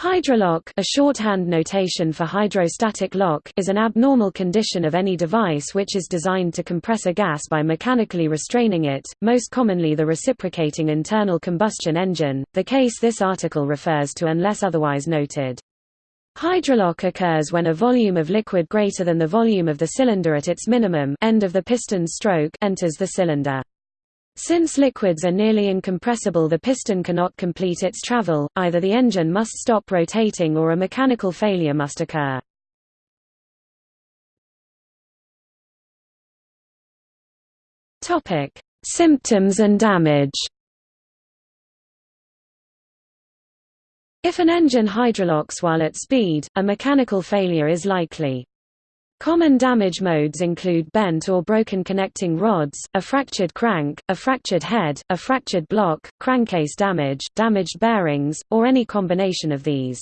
Hydrolock a shorthand notation for hydrostatic lock is an abnormal condition of any device which is designed to compress a gas by mechanically restraining it, most commonly the reciprocating internal combustion engine, the case this article refers to unless otherwise noted. Hydrolock occurs when a volume of liquid greater than the volume of the cylinder at its minimum end of the piston's stroke enters the cylinder. Since liquids are nearly incompressible the piston cannot complete its travel, either the engine must stop rotating or a mechanical failure must occur. Symptoms and damage If an engine hydrolocks while at speed, a mechanical failure is likely. Common damage modes include bent or broken connecting rods, a fractured crank, a fractured head, a fractured block, crankcase damage, damaged bearings, or any combination of these.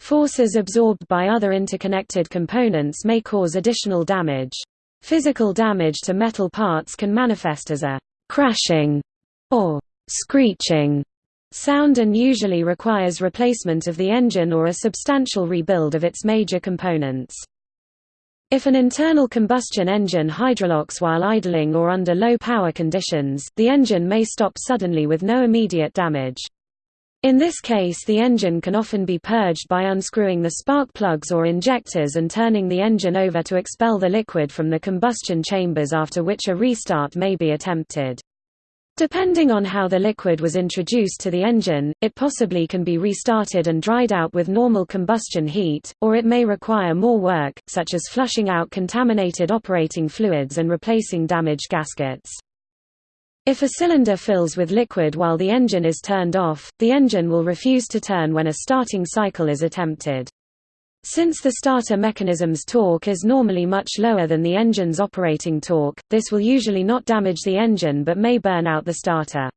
Forces absorbed by other interconnected components may cause additional damage. Physical damage to metal parts can manifest as a crashing or screeching sound and usually requires replacement of the engine or a substantial rebuild of its major components. If an internal combustion engine hydrolocks while idling or under low power conditions, the engine may stop suddenly with no immediate damage. In this case the engine can often be purged by unscrewing the spark plugs or injectors and turning the engine over to expel the liquid from the combustion chambers after which a restart may be attempted. Depending on how the liquid was introduced to the engine, it possibly can be restarted and dried out with normal combustion heat, or it may require more work, such as flushing out contaminated operating fluids and replacing damaged gaskets. If a cylinder fills with liquid while the engine is turned off, the engine will refuse to turn when a starting cycle is attempted. Since the starter mechanism's torque is normally much lower than the engine's operating torque, this will usually not damage the engine but may burn out the starter.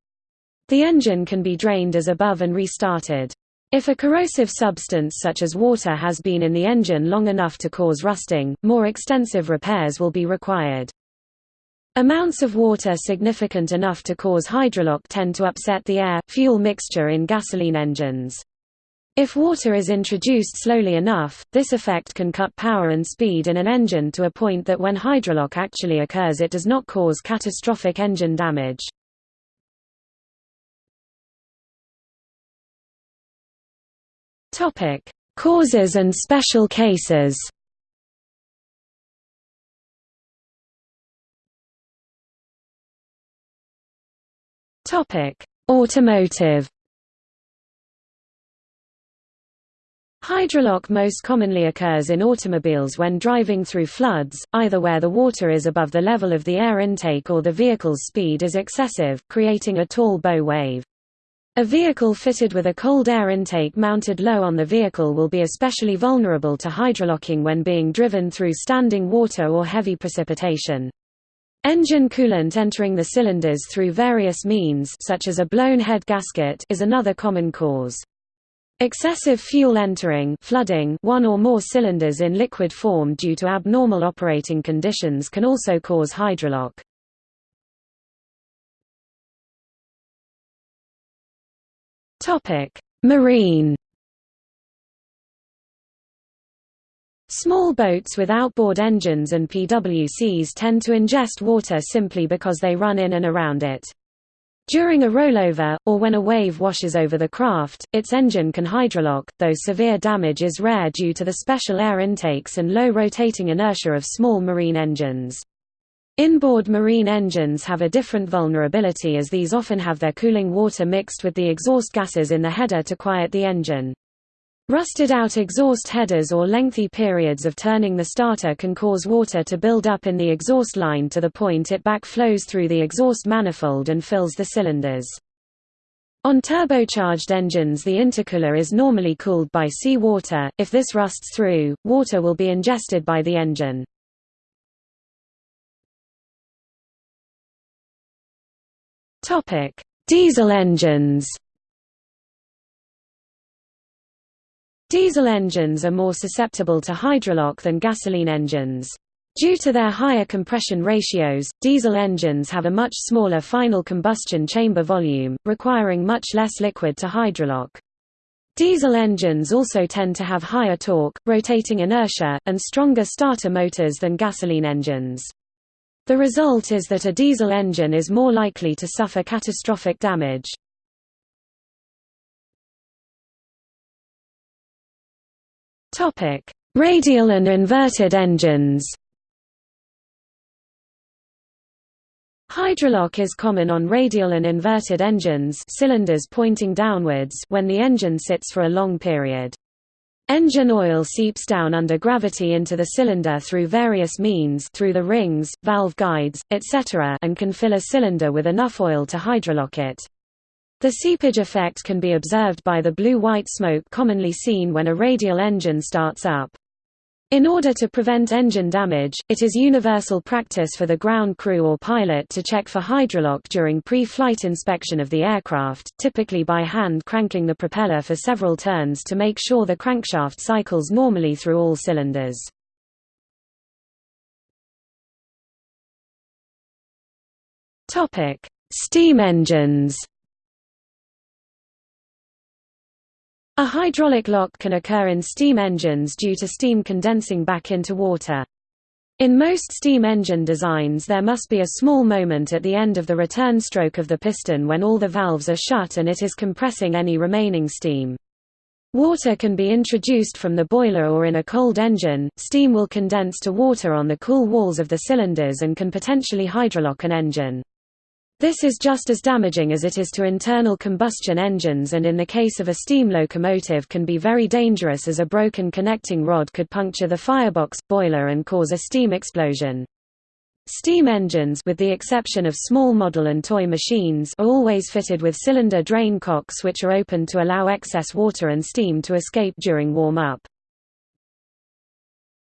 The engine can be drained as above and restarted. If a corrosive substance such as water has been in the engine long enough to cause rusting, more extensive repairs will be required. Amounts of water significant enough to cause hydrolock tend to upset the air-fuel mixture in gasoline engines. If water is introduced slowly enough, this effect can cut power and speed in an engine to a point that when hydrolock actually occurs it does not cause catastrophic engine damage. Causes and special cases. Automotive Hydrolock most commonly occurs in automobiles when driving through floods, either where the water is above the level of the air intake or the vehicle's speed is excessive, creating a tall bow wave. A vehicle fitted with a cold air intake mounted low on the vehicle will be especially vulnerable to hydrolocking when being driven through standing water or heavy precipitation. Engine coolant entering the cylinders through various means such as a blown head gasket is another common cause. Excessive fuel entering flooding one or more cylinders in liquid form due to abnormal operating conditions can also cause hydrolock. Marine Small boats with outboard engines and PWCs tend to ingest water simply because they run in and around it. During a rollover, or when a wave washes over the craft, its engine can hydrolock, though severe damage is rare due to the special air intakes and low rotating inertia of small marine engines. Inboard marine engines have a different vulnerability as these often have their cooling water mixed with the exhaust gases in the header to quiet the engine. Rusted out exhaust headers or lengthy periods of turning the starter can cause water to build up in the exhaust line to the point it backflows through the exhaust manifold and fills the cylinders. On turbocharged engines the intercooler is normally cooled by sea water, if this rusts through, water will be ingested by the engine. Diesel engines Diesel engines are more susceptible to hydrolock than gasoline engines. Due to their higher compression ratios, diesel engines have a much smaller final combustion chamber volume, requiring much less liquid to hydrolock. Diesel engines also tend to have higher torque, rotating inertia, and stronger starter motors than gasoline engines. The result is that a diesel engine is more likely to suffer catastrophic damage. Radial and inverted engines Hydrolock is common on radial and inverted engines cylinders pointing downwards when the engine sits for a long period. Engine oil seeps down under gravity into the cylinder through various means through the rings, valve guides, etc. and can fill a cylinder with enough oil to hydrolock it. The seepage effect can be observed by the blue-white smoke commonly seen when a radial engine starts up. In order to prevent engine damage, it is universal practice for the ground crew or pilot to check for hydrolock during pre-flight inspection of the aircraft, typically by hand cranking the propeller for several turns to make sure the crankshaft cycles normally through all cylinders. Steam engines A hydraulic lock can occur in steam engines due to steam condensing back into water. In most steam engine designs there must be a small moment at the end of the return stroke of the piston when all the valves are shut and it is compressing any remaining steam. Water can be introduced from the boiler or in a cold engine, steam will condense to water on the cool walls of the cylinders and can potentially hydrolock an engine. This is just as damaging as it is to internal combustion engines and in the case of a steam locomotive can be very dangerous as a broken connecting rod could puncture the firebox, boiler and cause a steam explosion. Steam engines with the exception of small model and toy machines are always fitted with cylinder drain cocks which are open to allow excess water and steam to escape during warm-up.